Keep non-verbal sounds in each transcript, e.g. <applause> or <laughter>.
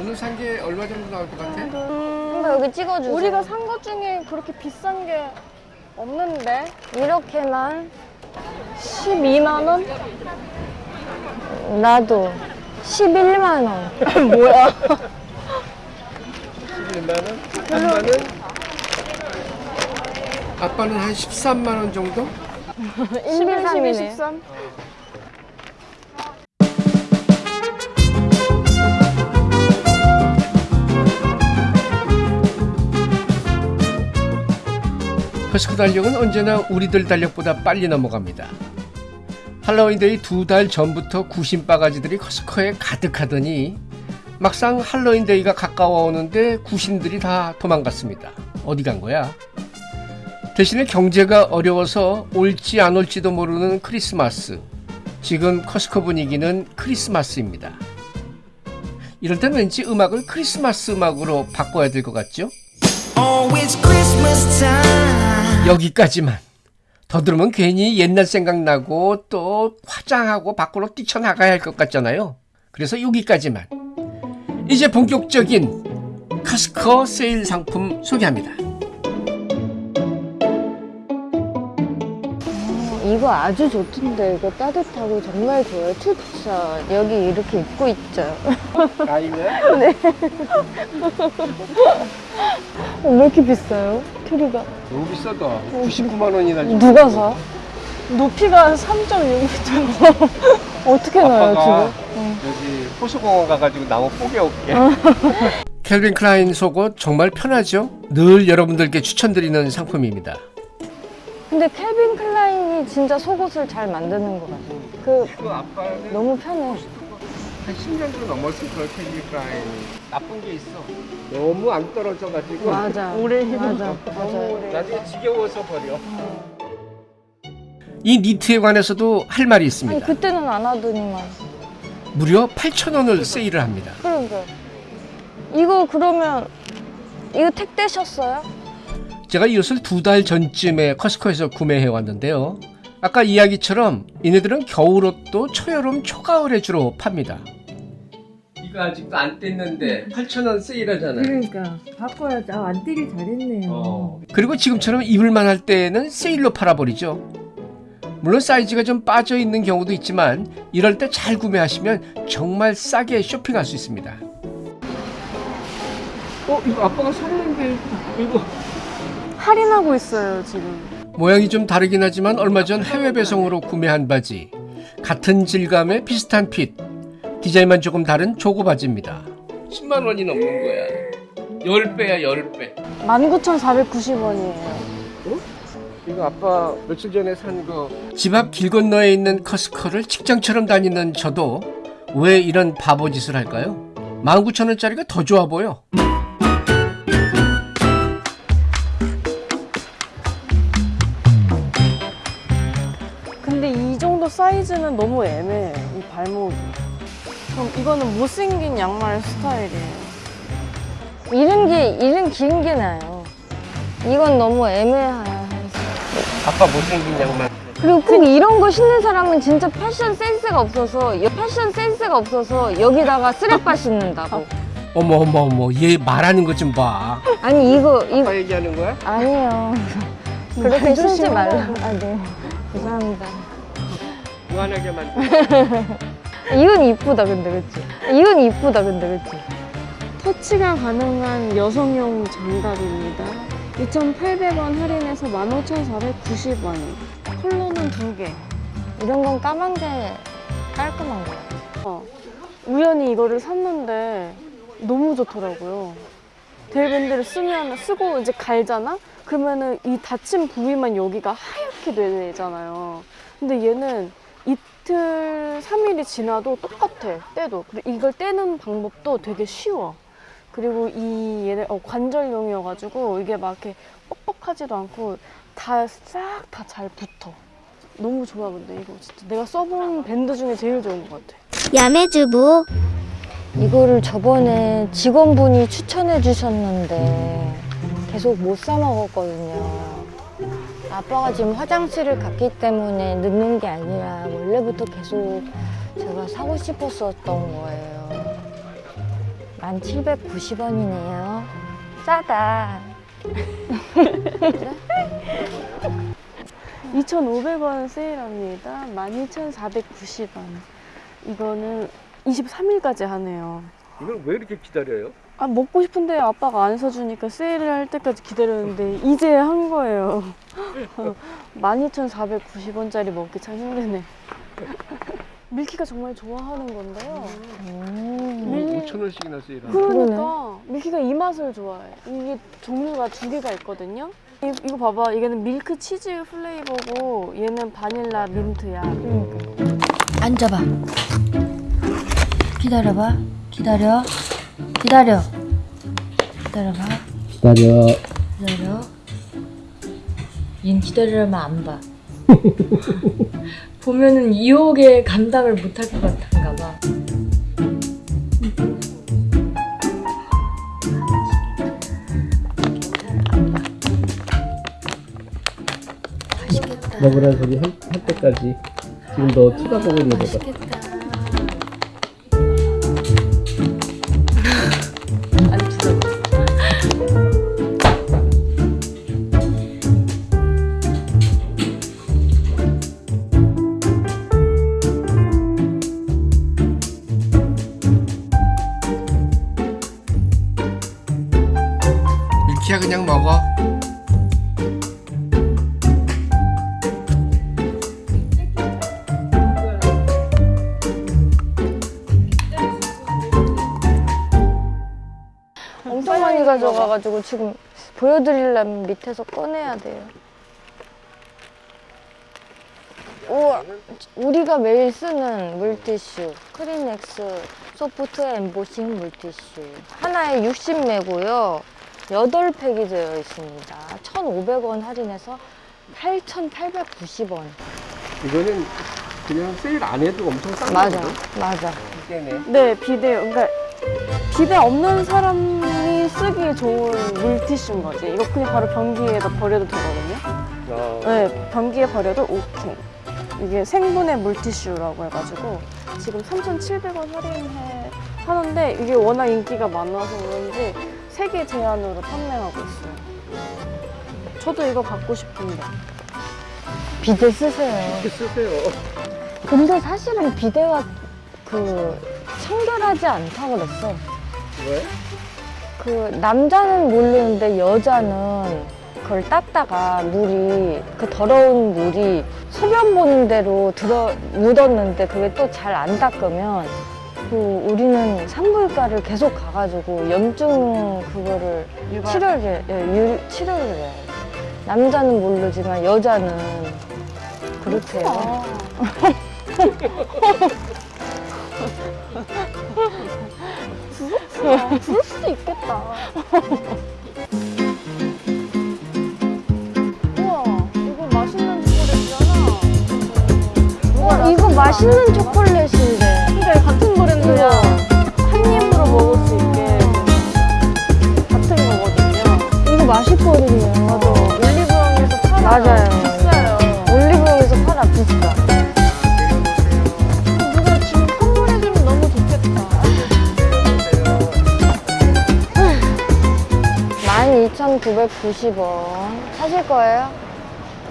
오늘 산 게 얼마 정도 나올 것 같아? 한번 여기 찍어주세요. 우리가 산 것 중에 그렇게 비싼 게 없는데 이렇게만 12만 원? 나도 11만 원. <laughs> 뭐야? 11만 원? 아빠는? 아빠는 한 13만 원 정도? 11, 12, 13 13? 커스코 달력은 언제나 우리들 달력보다 빨리 넘어갑니다. 할로윈데이 두 달 전부터 구신 바가지들이 커스코에 가득하더니 막상 할로윈데이가 가까워 오는데 구신들이 다 도망갔습니다. 어디 간 거야? 대신에 경제가 어려워서 올지 안 올지도 모르는 크리스마스. 지금 커스코 분위기는 크리스마스입니다. 이럴 땐 왠지 음악을 크리스마스 음악으로 바꿔야 될 것 같죠? Oh, it's Christmas time. 여기까지만. 더 들으면 괜히 옛날 생각나고 또 화장하고 밖으로 뛰쳐나가야 할 것 같잖아요. 그래서 여기까지만. 이제 본격적인 카스커 세일 상품 소개합니다. 이거 아주 좋던데 이거 따뜻하고 정말 좋아요. 추천. 여기 이렇게 입고 있죠. 아니면 <laughs> 어, 왜 이렇게 비싸요? 트리가 너무 비싸다. 99만 원이나. 누가 사? 높이가 3.6m <laughs> 어떻게 나요 지금? 여기 호수공원 가가지고 나무 뽀개 올게. <laughs> 캘빈 클라인 속옷 정말 편하죠? 늘 여러분들께 추천드리는 상품입니다. 근데 캘빈 클라인이 진짜 속옷을 잘 만드는 것 같아요. 그그 너무 편해. 한 10년 도 넘었을 걸 켈빈 클라인. 나쁜 게 있어. 너무 안 떨어져가지고. 맞아. <laughs> 오래 맞아. 맞아. 나중에 지겨워서 버려. 이 니트에 관해서도 할 말이 아니 있습니다. 그때는 안 하더니만. 무려 8,000원을 세일을 합니다. 그러니까 이거 그러면 이거 택 되셨어요? 제가 이 옷을 두 달 전쯤에 커스코에서 구매해 왔는데요. 아까 이야기처럼 이네들은 겨울옷도 초여름 초가을에 주로 팝니다. 이거 아직도 안 뗐는데 8,000원 세일하잖아요. 그러니까 바꿔야지. 아, 안 뛰길 잘했네요. 어. 그리고 지금처럼 입을만 할 때에는 세일로 팔아버리죠. 물론 사이즈가 좀 빠져 있는 경우도 있지만 이럴 때 잘 구매하시면 정말 싸게 쇼핑할 수 있습니다. 어, 이거 아빠가 샀는데 이거 할인하고 있어요 지금 모양이 좀 다르긴 하지만 얼마 전 해외 배송으로 구매한 바지. 같은 질감의 비슷한 핏. 디자인만 조금 다른 조거 바지입니다. 10만 원이 넘는 거야. 10배야 10배. 19,490원이에요 이거 아빠 며칠 전에 산 거. 집 앞 길 건너에 있는 커스코를 직장처럼 다니는 저도 왜 이런 바보 짓을 할까요? 19,000원짜리가 더 좋아 보여. 사이즈는 너무 애매해 이 발목이 그럼 이거는 못생긴 양말 스타일이에요 이런 게 이런 긴게 나요. 이건 너무 애매해서. 아빠 못생긴 양말. 그리고 꼭 이런 거 신는 사람은 진짜 패션 센스가 없어서 여- 패션 센스가 없어서 여기다가 쓰레빠 신는다고. <laughs> 어머 어머 어머 얘 말하는 것 좀 봐. 아니 이거 이거 얘기하는 거야? 아니에요. 그렇게 말 신지 말라. 아 네. <laughs> 죄송합니다. 무한하게 만들. <laughs> 이건 이쁘다 근데 그치? 이건 이쁘다 근데 그치? 터치가 가능한 여성용 장갑입니다 2,800원 할인해서 15,490원 컬러는 두개 이런 건 까만 게 깔끔한 거 같아. 어, 우연히 이거를 샀는데 너무 좋더라고요. 데일밴드를 쓰면 쓰고 이제 갈잖아? 그러면은 이 다친 부위만 여기가 하얗게 되잖아요. 근데 얘는 이틀, 3일이 지나도 똑같아, 떼도. 그리고 이걸 떼는 방법도 되게 쉬워. 그리고 이 얘네 어, 관절용이어가지고 이게 막 이렇게 뻑뻑하지도 않고 다 싹 다 잘 붙어. 너무 좋아 근데 이거 진짜 내가 써본 밴드 중에 제일 좋은 것 같아. 야매주부 이거를 저번에 직원분이 추천해 주셨는데 계속 못 사 먹었거든요. 아빠가 지금 화장실을 갔기 때문에 늦는 게 아니라 원래부터 계속 제가 사고 싶었었던 거예요. 1790원이네요. 싸다. <laughs> 2,500원 세일합니다. 12,490원. 이거는 23일까지 하네요. 이걸 왜 이렇게 기다려요? 아, 먹고 싶은데 아빠가 안 사주니까 세일을 할 때까지 기다렸는데 이제 한 거예요. <laughs> 12,490원짜리 먹기 참 힘드네. <laughs> 밀키가 정말 좋아하는 건데요. 밀... 5천 원씩이나 세일하네. 그러니까 밀키가 이 맛을 좋아해. 이게 종류가 두 개가 있거든요. 이, 이거 봐봐. 이거는 밀크 치즈 플레이버고 얘는 바닐라 민트야. 앉아봐. 기다려봐. 기다려. 기다려. 기다려봐. 기다려. 기다려. 얜 기다리려면 안 봐. <laughs> 보면은 유혹에 감당을 못할 것 같은가 봐. 먹으라는 소리 할, 할 때까지 지금 너 쳐다보고 있는 거다. 맛 많이 가져가가지고 지금 보여드리려면 밑에서 꺼내야 돼요. 우와, 우리가 매일 쓰는 물티슈 크리넥스 소프트 엠보싱 물티슈 하나에 60매고요 8팩이 되어 있습니다 1,500원 할인해서 8,890원 이거는 그냥 세일 안 해도 엄청 싼 맞아 거거든? 맞아 이게네. 네, 비데. 그러니까 비데 없는 사람이 쓰기 좋은 물티슈인 거지. 이거 그냥 바로 변기에다 버려도 되거든요. 어, 네, 변기에 버려도 오케이. 이게 생분해 물티슈라고 해가지고 지금 3,700원 할인해 하는데 이게 워낙 인기가 많아서 그런지 세개 제한으로 판매하고 있어요. 저도 이거 갖고 싶은데. 비데 쓰세요 이렇게 쓰세요. 근데 사실은 비데가 그 청결하지 않다고 그랬어 왜? 그 남자는 모르는데 여자는 그걸 닦다가 물이 그 더러운 물이 소변 보는 대로 들어 묻었는데 그게 또 잘 안 닦으면 그 우리는 산부인과를 계속 가가지고 염증 그거를 유발. 치료를 해, 예, 유- 치료를 해요. 남자는 모르지만 여자는 그렇대요. <laughs> 부를 수도 있겠다. 우와, 이거 맛있는 초콜릿이잖아. 어, 이거 맛있는 초콜릿인데. 근데 같은 브랜드야. 한 입으로 먹을 수 있게 같은 거거든요. 이거 맛있거든요. 맞아. 올리브영에서 팔아. 맞아요. 비싸요. 올리브영에서 팔아 비싸. 12,990원. 사실 거예요?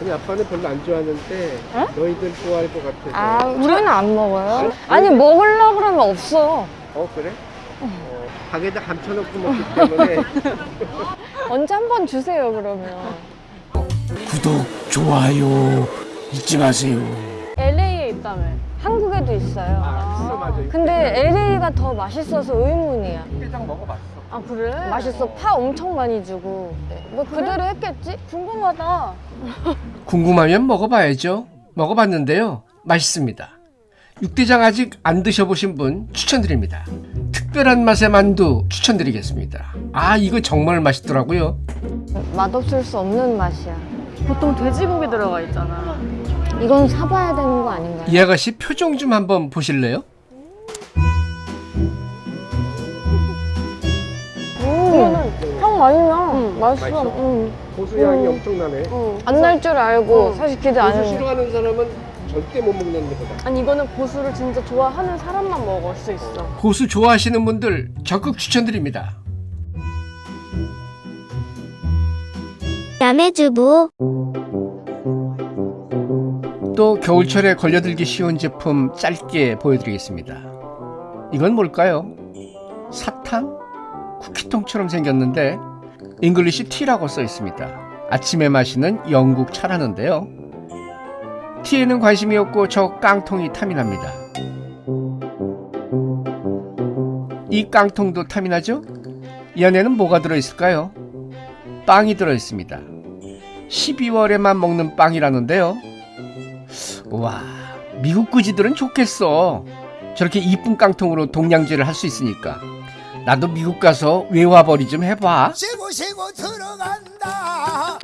아니 아빠는 별로 안 좋아하는데 너희들 좋아할 것 같아서. 아, 저희는 안 먹어요. 아니, 먹으려고 그러면 없어. 어 그래? 어, 가게에다 감춰놓고 먹기 때문에 <laughs> 언제 한 번 주세요, 그러면. 구독, 좋아요 잊지 마세요. LA에 있다며. 한국에도 있어요. 아 있어 맞아. 근데 LA가 더 맛있어서 의문이야. 육개장 먹어봤어. 아, 그래? 맛있어. 파 엄청 많이 주고. 뭐 그대로 했겠지? 궁금하다. 궁금하면 먹어봐야죠. 먹어봤는데요. 맛있습니다. 육대장 아직 안 드셔보신 분 추천드립니다. 특별한 맛의 만두 추천드리겠습니다. 아 이거 정말 맛있더라고요. 맛없을 수 없는 맛이야. 보통 돼지고기 들어가 있잖아. 이건 사봐야 되는 거 아닌가요? 이 아가씨 표정 좀 한번 보실래요? 음, 나. 응, 맛있어. 맛있어? 응. 고수 향이 엄청나네. 어. 안날 줄 알고 어. 사실 기대 안 고수 했는데. 싫어하는 사람은 절대 못 먹는 거다. 아니 이거는 고수를 진짜 좋아하는 사람만 먹을 수 있어. 고수 좋아하시는 분들 적극 추천드립니다. 야매주부 또 겨울철에 걸려들기 쉬운 제품 짧게 보여드리겠습니다. 이건 뭘까요? 사탕? 쿠키통처럼 생겼는데 English tea라고 써 있습니다. 아침에 마시는 영국 차라는데요. 티에는 관심이 없고 저 깡통이 탐이 납니다. 이 깡통도 탐이 나죠? 이 안에는 뭐가 들어있을까요? 빵이 들어있습니다. 12월에만 먹는 빵이라는데요. 와, 미국 그지들은 좋겠어. 저렇게 이쁜 깡통으로 동냥제를 할 수 있으니까. 나도 미국 가서 외화벌이 좀 해봐. 쉬고 쉬고 들어간다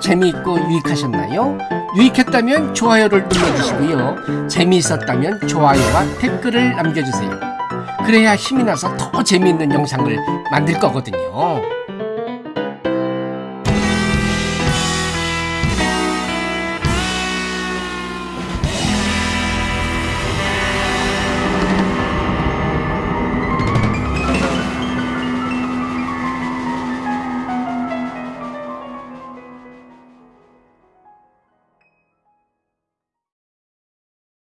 재미있고 유익하셨나요? 유익했다면 좋아요를 눌러주시고요. 재미있었다면 좋아요와 댓글을 남겨주세요. 그래야 힘이 나서 더 재미있는 영상을 만들 거거든요.